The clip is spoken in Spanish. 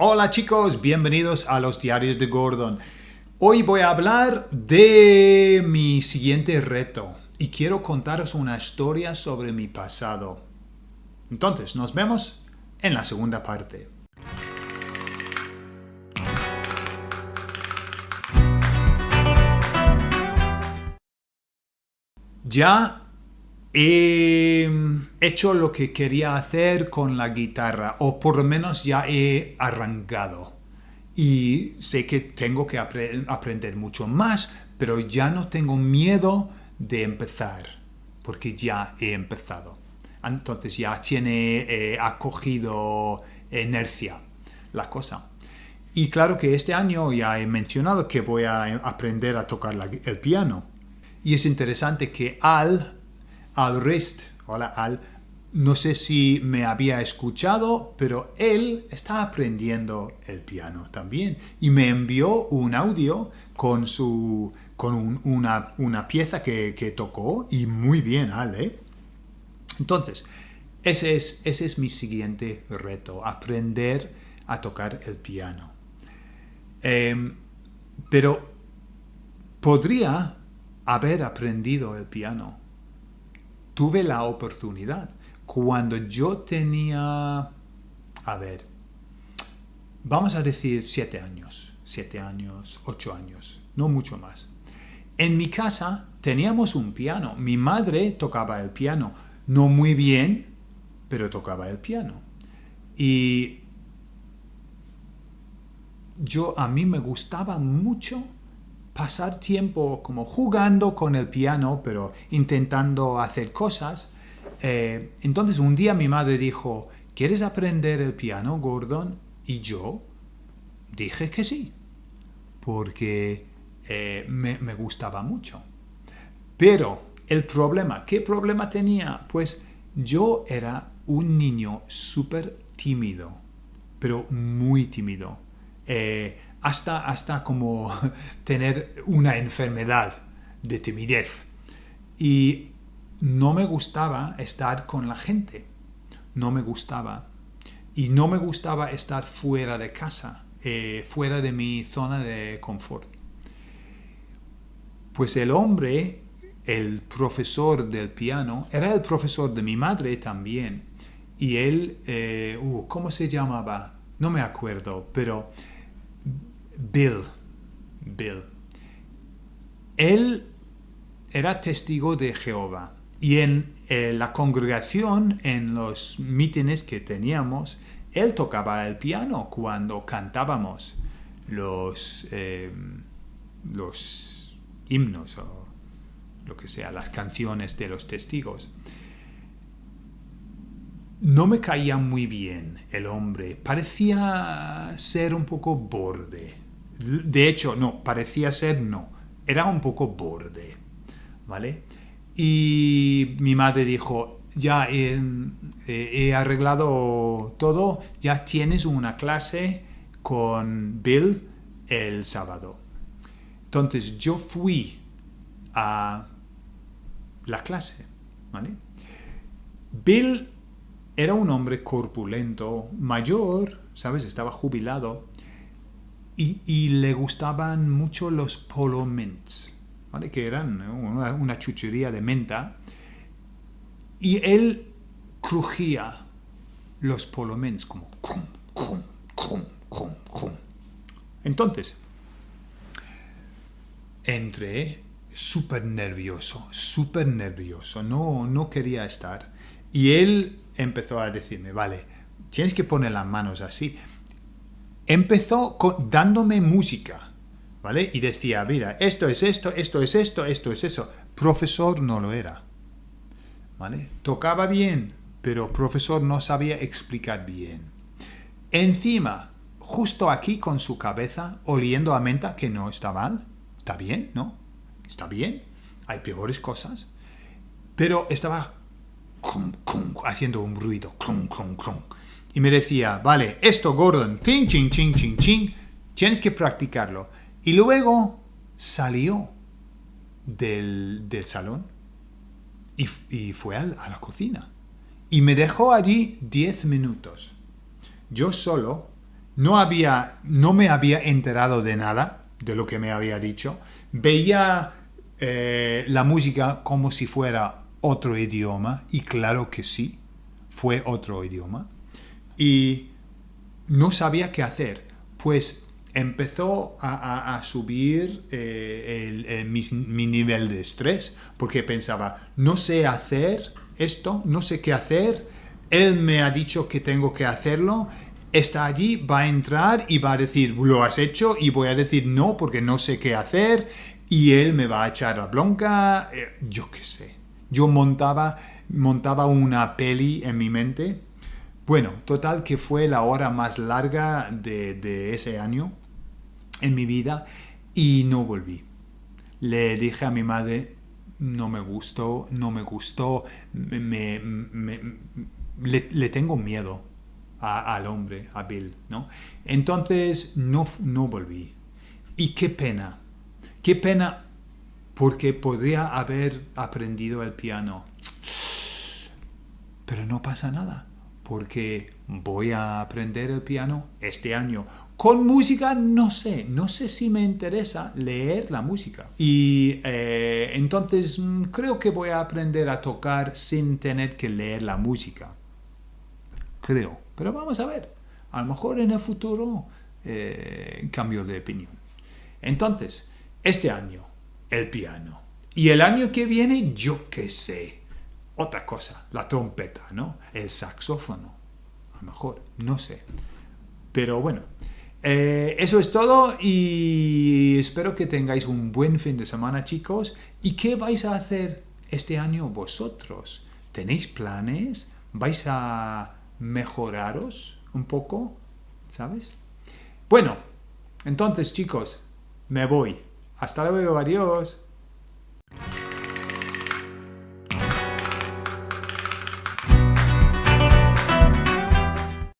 Hola chicos, bienvenidos a los diarios de Gordon. Hoy voy a hablar de mi siguiente reto y quiero contaros una historia sobre mi pasado. Entonces, nos vemos en la segunda parte. Ya he hecho lo que quería hacer con la guitarra, o por lo menos ya he arrancado. Y sé que tengo que aprender mucho más, pero ya no tengo miedo de empezar, porque ya he empezado. Entonces ya tiene eh, acogido inercia la cosa. Y claro que este año ya he mencionado que voy a aprender a tocar el piano. Y es interesante que Al, Al Rist, hola Al, no sé si me había escuchado, pero él está aprendiendo el piano también. Y me envió un audio con, su, con una, una, pieza que, que, tocó y muy bien, Al, ¿eh? Entonces, ese es, ese es mi siguiente reto, aprender a tocar el piano. Em, pero podría haber aprendido el piano. Tuve la oportunidad. Cuando yo tenía, a ver, vamos a decir siete años, siete años, ocho años, no mucho más. En mi casa teníamos un piano. Mi madre tocaba el piano. No muy bien, pero tocaba el piano. Y yo a mí me gustaba mucho pasar tiempo como jugando con el piano, pero intentando hacer cosas. Eh, entonces un día mi madre dijo, ¿quieres aprender el piano, Gordon? Y yo dije que sí, porque eh, me, me gustaba mucho. Pero el problema, ¿qué problema tenía? Pues yo era un niño súper tímido, pero muy tímido. Eh, hasta, hasta como tener una enfermedad de timidez. Y no me gustaba estar con la gente. No me gustaba. Y no me gustaba estar fuera de casa, eh, fuera de mi zona de confort. Pues el hombre, el profesor del piano, era el profesor de mi madre también. Y él, eh, uh, ¿cómo se llamaba? No me acuerdo, pero Bill. Bill. Él era testigo de Jehová y en eh, la congregación, en los mítines que teníamos, él tocaba el piano cuando cantábamos los, eh, los himnos o lo que sea, las canciones de los testigos. No me caía muy bien el hombre, parecía ser un poco borde. De hecho, no, parecía ser no, era un poco borde, ¿vale? Y mi madre dijo, ya he, arreglado todo, ya tienes una clase con Bill el sábado. Entonces yo fui a la clase, ¿vale? Bill era un hombre corpulento, mayor, ¿sabes? Estaba jubilado y, le gustaban mucho los polo mints, ¿vale? que eran una, chuchería de menta. Y él crujía los polo mints como... Entonces, entré súper nervioso, súper nervioso, no, no quería estar. Y él empezó a decirme, vale, tienes que poner las manos así empezó dándome música, ¿vale? Y decía, mira, esto es esto, esto es esto, esto es eso. Profesor no lo era, ¿vale? Tocaba bien, pero profesor no sabía explicar bien. Encima, justo aquí con su cabeza, oliendo a menta, que no está mal, está bien, ¿no? Está bien, hay peores cosas, pero estaba haciendo un ruido, y me decía, vale, esto Gordon, ching, ching, ching, ching, ching, tienes que practicarlo. Y luego salió del, salón y, fue a, a, la cocina. Y me dejó allí 10 minutos. Yo solo, no, había, no me había enterado de nada de lo que me había dicho. Veía eh, la música como si fuera otro idioma, y claro que sí, fue otro idioma. Y no sabía qué hacer, pues empezó a, subir eh, mi, nivel de estrés, porque pensaba, no sé hacer esto, no sé qué hacer, él me ha dicho que tengo que hacerlo, está allí, va a entrar y va a decir, lo has hecho, y voy a decir no porque no sé qué hacer, y él me va a echar la bronca, eh, yo qué sé. Yo montaba, montaba una peli en mi mente. Bueno, total que fue la hora más larga de ese año en mi vida y no volví. Le dije a mi madre, no me gustó, no me gustó, me, le, tengo miedo al hombre, a Bill, ¿no? Entonces no, no volví. Y qué pena, qué pena porque podría haber aprendido el piano. Pero no pasa nada, porque voy a aprender el piano este año con música no sé, no sé si me interesa leer la música. Y eh, entonces mm, creo que voy a aprender a tocar sin tener que leer la música. Creo. Pero vamos a ver. A lo mejor en el futuro eh, cambio de opinión. Entonces, este año, el piano. Y el año que viene, yo qué sé. Otra cosa, la trompeta, ¿no? El saxófono. A lo mejor, no sé. Pero bueno, eh, eso es todo y espero que tengáis un buen fin de semana chicos. ¿Y qué vais a hacer este año vosotros? ¿Tenéis planes? ¿Vais a mejoraros un poco? ¿Sabes? Bueno, entonces chicos, me voy. Hasta luego, adiós.